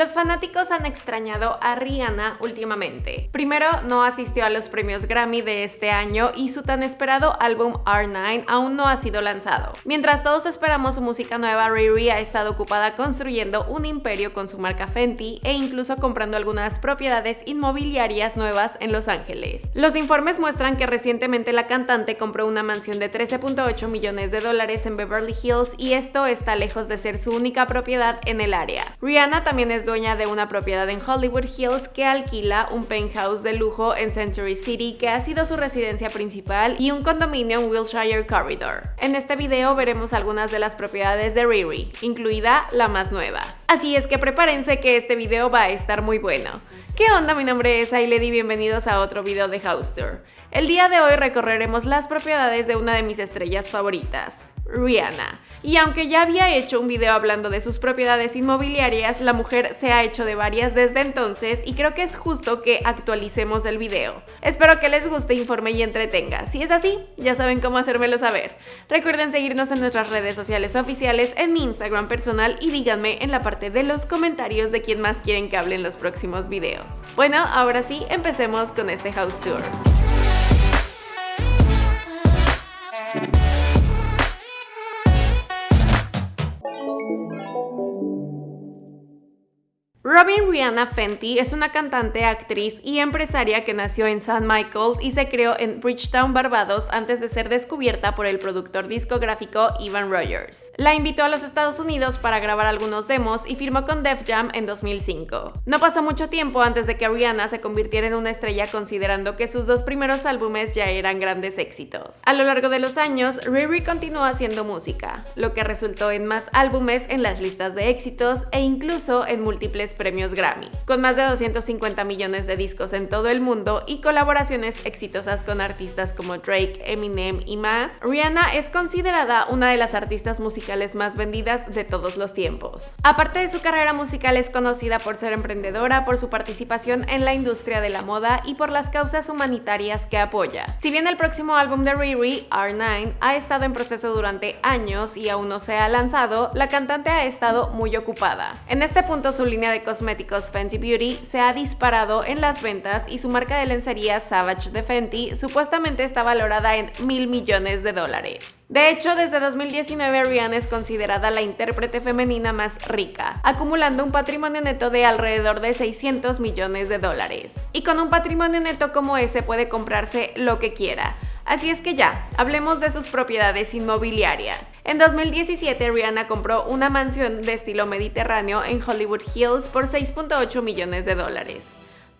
Los fanáticos han extrañado a Rihanna últimamente. Primero, no asistió a los premios Grammy de este año y su tan esperado álbum R9 aún no ha sido lanzado. Mientras todos esperamos su música nueva, Riri ha estado ocupada construyendo un imperio con su marca Fenty e incluso comprando algunas propiedades inmobiliarias nuevas en Los Ángeles. Los informes muestran que recientemente la cantante compró una mansión de 13.8 millones de dólares en Beverly Hills y esto está lejos de ser su única propiedad en el área. Rihanna también es dueña de una propiedad en Hollywood Hills que alquila un penthouse de lujo en Century City que ha sido su residencia principal y un condominio en Wilshire Corridor. En este video veremos algunas de las propiedades de Riri, incluida la más nueva. Así es que prepárense que este video va a estar muy bueno. ¿Qué onda? Mi nombre es Ailed y bienvenidos a otro video de House Tour. El día de hoy recorreremos las propiedades de una de mis estrellas favoritas, Rihanna. Y aunque ya había hecho un video hablando de sus propiedades inmobiliarias, la mujer se ha hecho de varias desde entonces y creo que es justo que actualicemos el video. Espero que les guste, informe y entretenga. Si es así, ya saben cómo hacérmelo saber. Recuerden seguirnos en nuestras redes sociales oficiales, en mi Instagram personal y díganme en la parte de los comentarios de quién más quieren que hable en los próximos videos. Bueno, ahora sí, empecemos con este house tour. Rihanna Fenty es una cantante, actriz y empresaria que nació en St. Michael's y se creó en Bridgetown, Barbados antes de ser descubierta por el productor discográfico Ivan Rogers. La invitó a los Estados Unidos para grabar algunos demos y firmó con Def Jam en 2005. No pasó mucho tiempo antes de que Rihanna se convirtiera en una estrella considerando que sus dos primeros álbumes ya eran grandes éxitos. A lo largo de los años, Riri continuó haciendo música, lo que resultó en más álbumes en las listas de éxitos e incluso en múltiples premios Grammy, con más de 250 millones de discos en todo el mundo y colaboraciones exitosas con artistas como Drake, Eminem y más, Rihanna es considerada una de las artistas musicales más vendidas de todos los tiempos. Aparte de su carrera musical es conocida por ser emprendedora, por su participación en la industria de la moda y por las causas humanitarias que apoya. Si bien el próximo álbum de Riri, R9, ha estado en proceso durante años y aún no se ha lanzado, la cantante ha estado muy ocupada. En este punto su línea de cosméticos Fenty Beauty se ha disparado en las ventas y su marca de lencería Savage de Fenty supuestamente está valorada en mil millones de dólares. De hecho, desde 2019 Rihanna es considerada la intérprete femenina más rica, acumulando un patrimonio neto de alrededor de 600 millones de dólares. Y con un patrimonio neto como ese puede comprarse lo que quiera, Así es que ya, hablemos de sus propiedades inmobiliarias. En 2017, Rihanna compró una mansión de estilo mediterráneo en Hollywood Hills por 6.8 millones de dólares.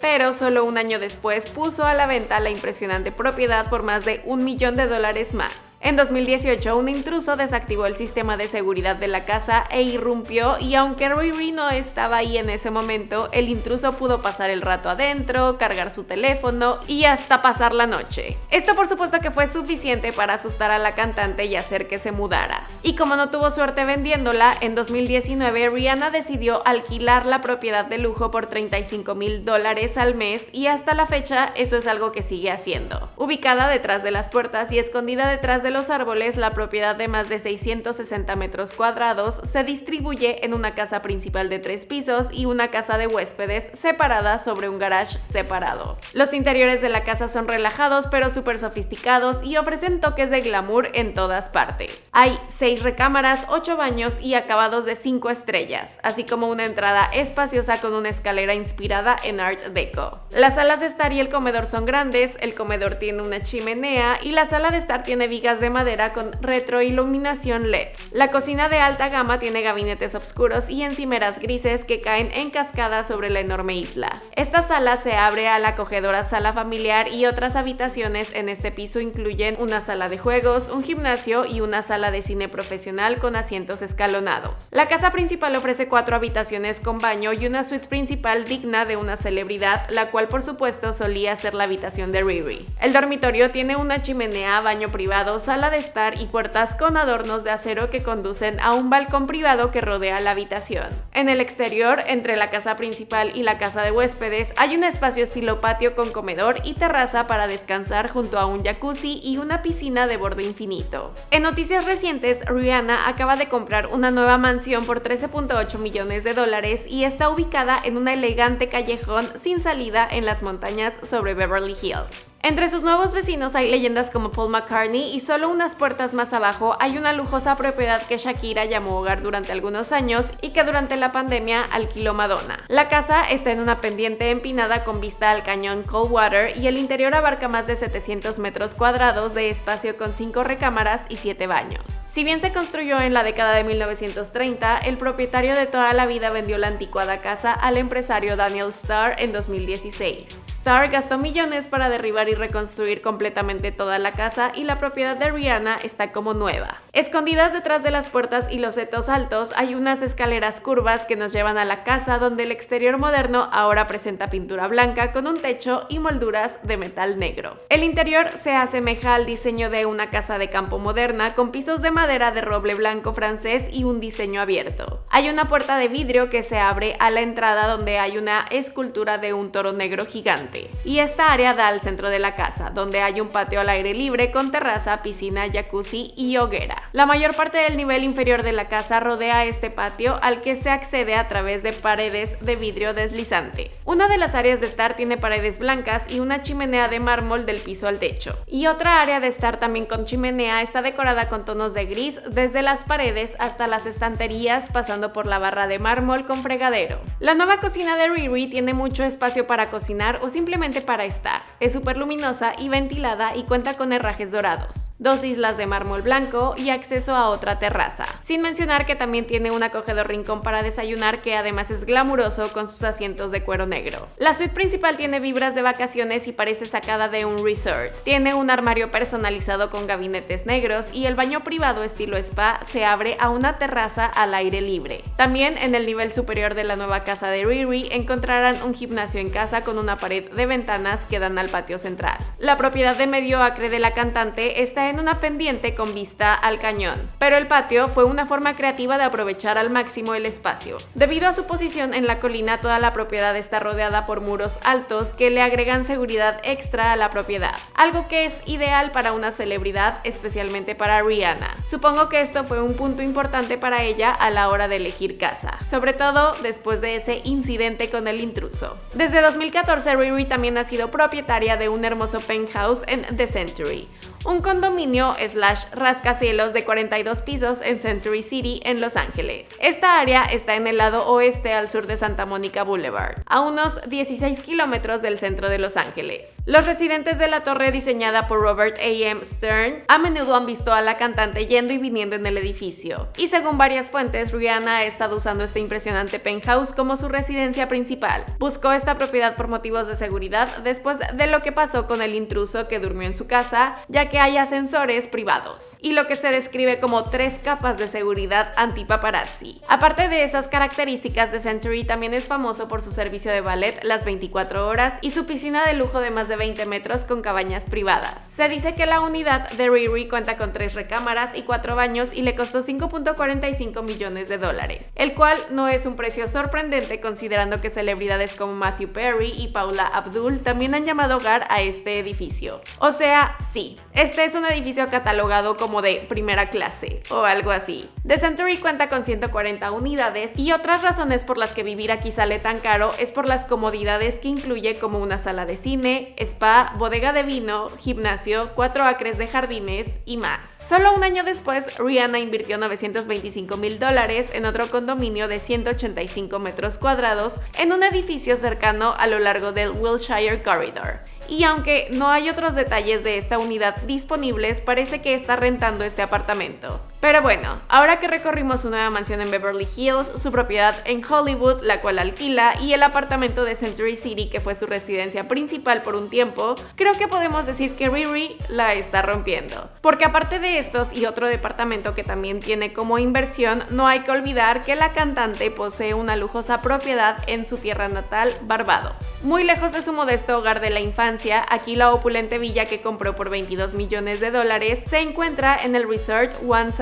Pero solo un año después puso a la venta la impresionante propiedad por más de un millón de dólares más. En 2018, un intruso desactivó el sistema de seguridad de la casa e irrumpió y aunque Riri no estaba ahí en ese momento, el intruso pudo pasar el rato adentro, cargar su teléfono y hasta pasar la noche. Esto por supuesto que fue suficiente para asustar a la cantante y hacer que se mudara. Y como no tuvo suerte vendiéndola, en 2019 Rihanna decidió alquilar la propiedad de lujo por 35 mil dólares al mes y hasta la fecha eso es algo que sigue haciendo. Ubicada detrás de las puertas y escondida detrás de los árboles, la propiedad de más de 660 metros cuadrados se distribuye en una casa principal de tres pisos y una casa de huéspedes separada sobre un garage separado. Los interiores de la casa son relajados pero súper sofisticados y ofrecen toques de glamour en todas partes. Hay seis recámaras, ocho baños y acabados de cinco estrellas, así como una entrada espaciosa con una escalera inspirada en Art Deco. Las salas de estar y el comedor son grandes, el comedor tiene una chimenea y la sala de estar tiene vigas de madera con retroiluminación LED. La cocina de alta gama tiene gabinetes oscuros y encimeras grises que caen en cascada sobre la enorme isla. Esta sala se abre a la acogedora sala familiar y otras habitaciones en este piso incluyen una sala de juegos, un gimnasio y una sala de cine profesional con asientos escalonados. La casa principal ofrece cuatro habitaciones con baño y una suite principal digna de una celebridad, la cual por supuesto solía ser la habitación de Riri. El dormitorio tiene una chimenea, baño privado, sala de estar y puertas con adornos de acero que conducen a un balcón privado que rodea la habitación. En el exterior, entre la casa principal y la casa de huéspedes, hay un espacio estilo patio con comedor y terraza para descansar junto a un jacuzzi y una piscina de borde infinito. En noticias recientes, Rihanna acaba de comprar una nueva mansión por 13.8 millones de dólares y está ubicada en un elegante callejón sin salida en las montañas sobre Beverly Hills. Entre sus nuevos vecinos hay leyendas como Paul McCartney y solo unas puertas más abajo hay una lujosa propiedad que Shakira llamó hogar durante algunos años y que durante la pandemia alquiló Madonna. La casa está en una pendiente empinada con vista al cañón Coldwater y el interior abarca más de 700 metros cuadrados de espacio con 5 recámaras y 7 baños. Si bien se construyó en la década de 1930, el propietario de toda la vida vendió la anticuada casa al empresario Daniel Starr en 2016. Starr gastó millones para derribar y reconstruir completamente toda la casa y la propiedad de Rihanna está como nueva. Escondidas detrás de las puertas y los setos altos hay unas escaleras curvas que nos llevan a la casa donde el exterior moderno ahora presenta pintura blanca con un techo y molduras de metal negro. El interior se asemeja al diseño de una casa de campo moderna con pisos de madera de roble blanco francés y un diseño abierto. Hay una puerta de vidrio que se abre a la entrada donde hay una escultura de un toro negro gigante y esta área da al centro de la casa, donde hay un patio al aire libre con terraza, piscina, jacuzzi y hoguera. La mayor parte del nivel inferior de la casa rodea este patio al que se accede a través de paredes de vidrio deslizantes. Una de las áreas de estar tiene paredes blancas y una chimenea de mármol del piso al techo. Y otra área de estar también con chimenea está decorada con tonos de gris desde las paredes hasta las estanterías pasando por la barra de mármol con fregadero. La nueva cocina de Riri tiene mucho espacio para cocinar o simplemente para estar. Es súper luminosa y ventilada y cuenta con herrajes dorados, dos islas de mármol blanco y acceso a otra terraza. Sin mencionar que también tiene un acogedor rincón para desayunar que además es glamuroso con sus asientos de cuero negro. La suite principal tiene vibras de vacaciones y parece sacada de un resort. Tiene un armario personalizado con gabinetes negros y el baño privado estilo spa se abre a una terraza al aire libre. También en el nivel superior de la nueva casa de Riri encontrarán un gimnasio en casa con una pared de ventanas que dan al patio central. La propiedad de medio acre de la cantante está en una pendiente con vista al cañón, pero el patio fue una forma creativa de aprovechar al máximo el espacio. Debido a su posición en la colina, toda la propiedad está rodeada por muros altos que le agregan seguridad extra a la propiedad, algo que es ideal para una celebridad, especialmente para Rihanna. Supongo que esto fue un punto importante para ella a la hora de elegir casa, sobre todo después de ese incidente con el intruso. Desde 2014, Riri también ha sido propietaria de un hermoso penthouse en The Century, un condominio slash rascacielos de 42 pisos en Century City en Los Ángeles. Esta área está en el lado oeste al sur de Santa Monica Boulevard, a unos 16 kilómetros del centro de Los Ángeles. Los residentes de la torre diseñada por Robert A. M. Stern a menudo han visto a la cantante yendo y viniendo en el edificio, y según varias fuentes, Rihanna ha estado usando este impresionante penthouse como su residencia principal. Buscó esta propiedad por motivos de seguridad después de lo que pasó con el intruso que durmió en su casa, ya que hay ascensores privados y lo que se describe como tres capas de seguridad anti-paparazzi. Aparte de esas características, The Century también es famoso por su servicio de ballet las 24 horas y su piscina de lujo de más de 20 metros con cabañas privadas. Se dice que la unidad de Riri cuenta con tres recámaras y cuatro baños y le costó 5.45 millones de dólares, el cual no es un precio sorprendente considerando que celebridades como Matthew Perry y Paula Abdul también han llamado hogar a este edificio. O sea, sí, este es un edificio catalogado como de primera clase o algo así. The Century cuenta con 140 unidades y otras razones por las que vivir aquí sale tan caro es por las comodidades que incluye como una sala de cine, spa, bodega de vino, gimnasio, 4 acres de jardines y más. Solo un año después, Rihanna invirtió 925 mil dólares en otro condominio de 185 metros cuadrados en un edificio cercano a lo largo del Wilshire Corridor y aunque no hay otros detalles de esta unidad disponibles, parece que está rentando este apartamento. Pero bueno, ahora que recorrimos su nueva mansión en Beverly Hills, su propiedad en Hollywood, la cual alquila, y el apartamento de Century City, que fue su residencia principal por un tiempo, creo que podemos decir que Riri la está rompiendo. Porque aparte de estos y otro departamento que también tiene como inversión, no hay que olvidar que la cantante posee una lujosa propiedad en su tierra natal, Barbados. Muy lejos de su modesto hogar de la infancia, aquí la opulente villa que compró por 22 millones de dólares se encuentra en el resort One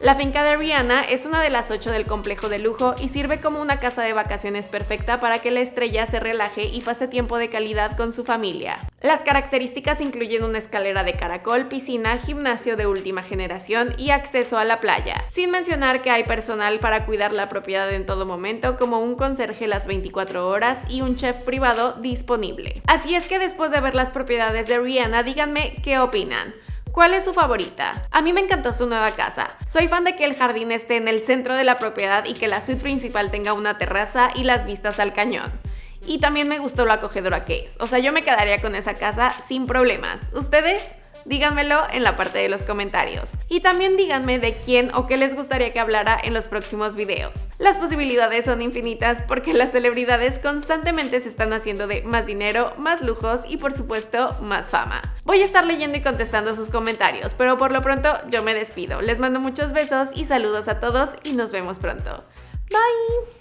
La finca de Rihanna es una de las ocho del complejo de lujo y sirve como una casa de vacaciones perfecta para que la estrella se relaje y pase tiempo de calidad con su familia. Las características incluyen una escalera de caracol, piscina, gimnasio de última generación y acceso a la playa, sin mencionar que hay personal para cuidar la propiedad en todo momento como un conserje las 24 horas y un chef privado disponible. Así es que después de ver las propiedades de Rihanna, díganme qué opinan. ¿Cuál es su favorita? A mí me encantó su nueva casa. Soy fan de que el jardín esté en el centro de la propiedad y que la suite principal tenga una terraza y las vistas al cañón. Y también me gustó lo acogedora que es. O sea, yo me quedaría con esa casa sin problemas. ¿Ustedes? Díganmelo en la parte de los comentarios. Y también díganme de quién o qué les gustaría que hablara en los próximos videos. Las posibilidades son infinitas porque las celebridades constantemente se están haciendo de más dinero, más lujos y por supuesto más fama. Voy a estar leyendo y contestando sus comentarios, pero por lo pronto yo me despido. Les mando muchos besos y saludos a todos y nos vemos pronto. Bye!